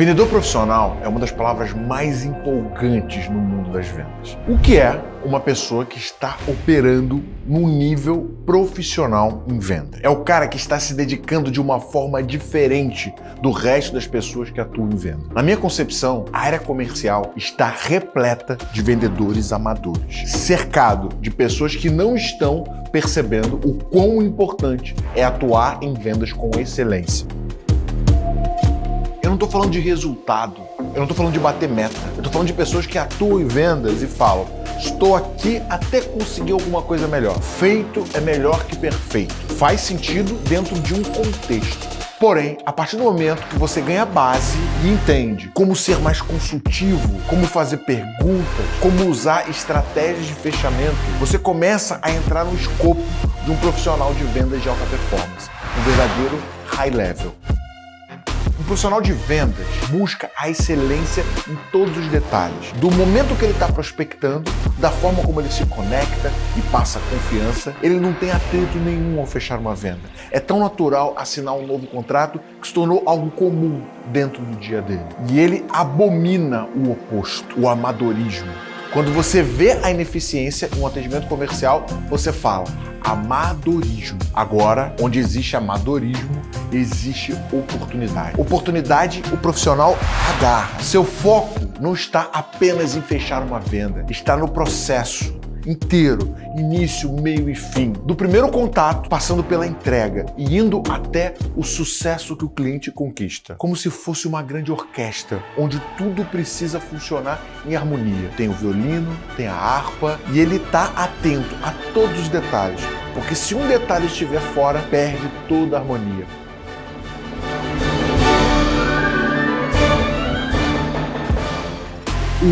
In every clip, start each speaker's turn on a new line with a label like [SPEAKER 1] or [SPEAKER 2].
[SPEAKER 1] Vendedor profissional é uma das palavras mais empolgantes no mundo das vendas. O que é uma pessoa que está operando num nível profissional em venda? É o cara que está se dedicando de uma forma diferente do resto das pessoas que atuam em venda. Na minha concepção, a área comercial está repleta de vendedores amadores, cercado de pessoas que não estão percebendo o quão importante é atuar em vendas com excelência. Eu não estou falando de resultado, eu não estou falando de bater meta, eu estou falando de pessoas que atuam em vendas e falam estou aqui até conseguir alguma coisa melhor. Feito é melhor que perfeito. Faz sentido dentro de um contexto. Porém, a partir do momento que você ganha base e entende como ser mais consultivo, como fazer perguntas, como usar estratégias de fechamento, você começa a entrar no escopo de um profissional de vendas de alta performance, um verdadeiro high level. Profissional de vendas busca a excelência em todos os detalhes. Do momento que ele está prospectando, da forma como ele se conecta e passa confiança, ele não tem atrito nenhum ao fechar uma venda. É tão natural assinar um novo contrato que se tornou algo comum dentro do dia dele. E ele abomina o oposto, o amadorismo. Quando você vê a ineficiência em um atendimento comercial, você fala amadorismo. Agora, onde existe amadorismo, existe oportunidade. Oportunidade, o profissional agarra. Seu foco não está apenas em fechar uma venda, está no processo inteiro, início, meio e fim. Do primeiro contato, passando pela entrega e indo até o sucesso que o cliente conquista. Como se fosse uma grande orquestra, onde tudo precisa funcionar em harmonia. Tem o violino, tem a harpa e ele está atento a todos os detalhes. Porque se um detalhe estiver fora, perde toda a harmonia.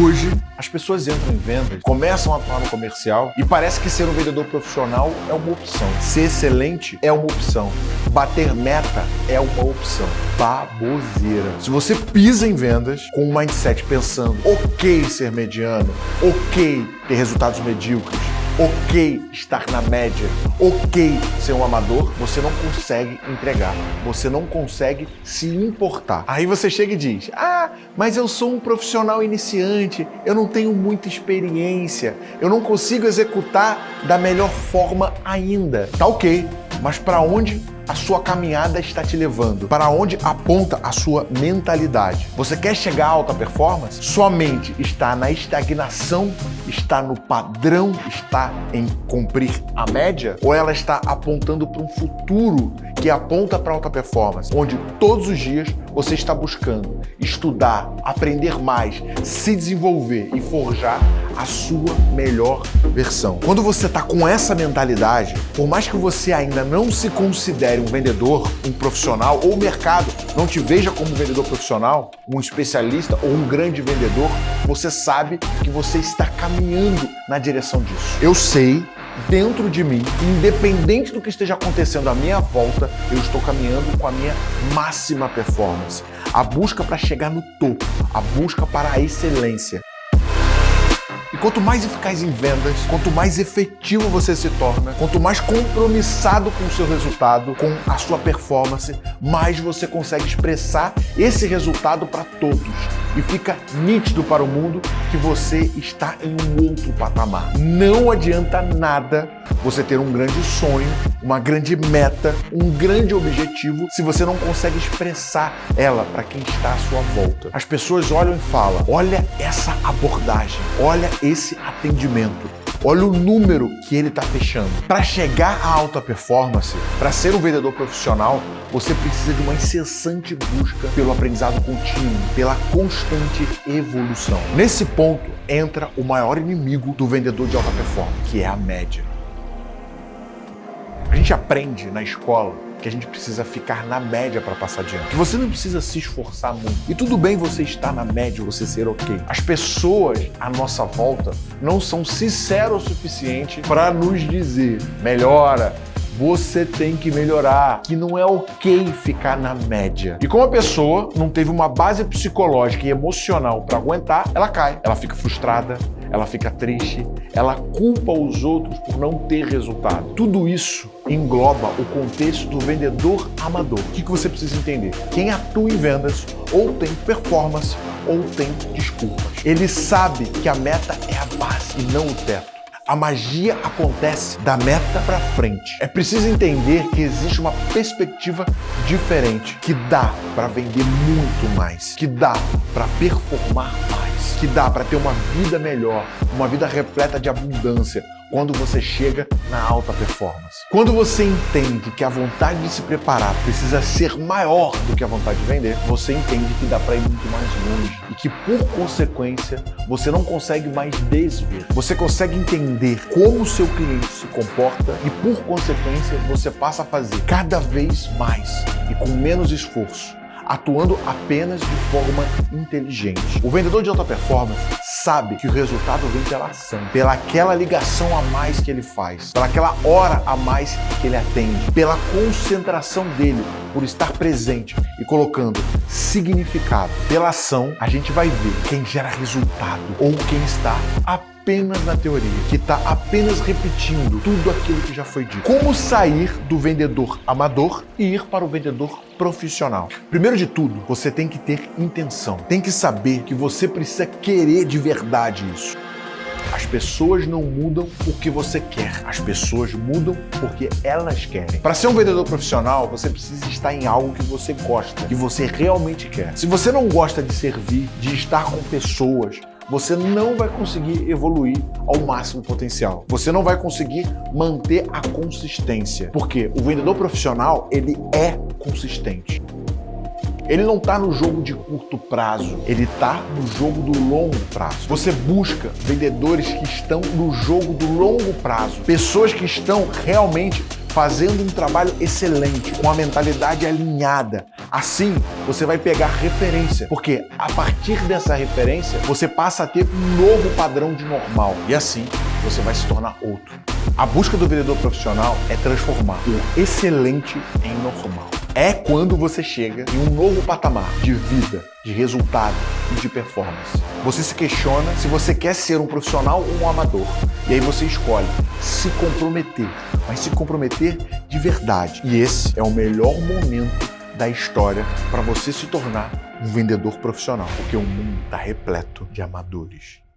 [SPEAKER 1] Hoje, as pessoas entram em vendas, começam a atuar no comercial e parece que ser um vendedor profissional é uma opção. Ser excelente é uma opção. Bater meta é uma opção. Baboseira. Se você pisa em vendas com um mindset pensando ok ser mediano, ok ter resultados medíocres, ok estar na média, ok ser um amador, você não consegue entregar, você não consegue se importar. Aí você chega e diz, ah, mas eu sou um profissional iniciante, eu não tenho muita experiência, eu não consigo executar da melhor forma ainda. Tá ok, mas para onde a sua caminhada está te levando? Para onde aponta a sua mentalidade? Você quer chegar à alta performance? Sua mente está na estagnação, está no padrão, está em cumprir a média? Ou ela está apontando para um futuro que aponta para alta performance, onde todos os dias você está buscando estudar, aprender mais, se desenvolver e forjar a sua melhor versão. Quando você está com essa mentalidade, por mais que você ainda não se considere um vendedor, um profissional ou o mercado não te veja como um vendedor profissional, um especialista ou um grande vendedor, você sabe que você está caminhando na direção disso. Eu sei dentro de mim, independente do que esteja acontecendo à minha volta, eu estou caminhando com a minha máxima performance. A busca para chegar no topo, a busca para a excelência. E quanto mais eficaz em vendas, quanto mais efetivo você se torna, quanto mais compromissado com o seu resultado, com a sua performance, mais você consegue expressar esse resultado para todos. E fica nítido para o mundo que você está em um outro patamar. Não adianta nada você ter um grande sonho, uma grande meta, um grande objetivo, se você não consegue expressar ela para quem está à sua volta. As pessoas olham e falam, olha essa abordagem, olha esse atendimento. Olha o número que ele está fechando. Para chegar à alta performance, para ser um vendedor profissional, você precisa de uma incessante busca pelo aprendizado contínuo, pela constante evolução. Nesse ponto entra o maior inimigo do vendedor de alta performance, que é a média. A gente aprende na escola que a gente precisa ficar na média para passar adiante. Que você não precisa se esforçar muito. E tudo bem você estar na média, você ser ok. As pessoas à nossa volta não são sinceras o suficiente para nos dizer melhora, você tem que melhorar, que não é ok ficar na média. E como a pessoa não teve uma base psicológica e emocional para aguentar, ela cai, ela fica frustrada, ela fica triste, ela culpa os outros por não ter resultado. Tudo isso engloba o contexto do vendedor amador. O que você precisa entender? Quem atua em vendas ou tem performance ou tem desculpas. Ele sabe que a meta é a base e não o teto. A magia acontece da meta para frente. É preciso entender que existe uma perspectiva diferente, que dá para vender muito mais, que dá para performar mais, que dá para ter uma vida melhor, uma vida repleta de abundância, quando você chega na alta performance. Quando você entende que a vontade de se preparar precisa ser maior do que a vontade de vender, você entende que dá para ir muito mais longe e que, por consequência, você não consegue mais desver. Você consegue entender como o seu cliente se comporta e, por consequência, você passa a fazer cada vez mais e com menos esforço atuando apenas de forma inteligente. O vendedor de alta performance sabe que o resultado vem pela ação, pela aquela ligação a mais que ele faz, pela aquela hora a mais que ele atende, pela concentração dele por estar presente e colocando significado. Pela ação, a gente vai ver quem gera resultado ou quem está apenas na teoria, que está apenas repetindo tudo aquilo que já foi dito. Como sair do vendedor amador e ir para o vendedor profissional? Primeiro de tudo, você tem que ter intenção. Tem que saber que você precisa querer de verdade isso. As pessoas não mudam porque você quer. As pessoas mudam porque elas querem. Para ser um vendedor profissional, você precisa estar em algo que você gosta, que você realmente quer. Se você não gosta de servir, de estar com pessoas, você não vai conseguir evoluir ao máximo potencial. Você não vai conseguir manter a consistência, porque o vendedor profissional, ele é consistente. Ele não está no jogo de curto prazo, ele está no jogo do longo prazo. Você busca vendedores que estão no jogo do longo prazo, pessoas que estão realmente fazendo um trabalho excelente, com a mentalidade alinhada. Assim, você vai pegar referência, porque a partir dessa referência, você passa a ter um novo padrão de normal. E assim, você vai se tornar outro. A busca do vendedor profissional é transformar o excelente em normal é quando você chega em um novo patamar de vida, de resultado e de performance. Você se questiona se você quer ser um profissional ou um amador. E aí você escolhe se comprometer, mas se comprometer de verdade. E esse é o melhor momento da história para você se tornar um vendedor profissional, porque o mundo está repleto de amadores.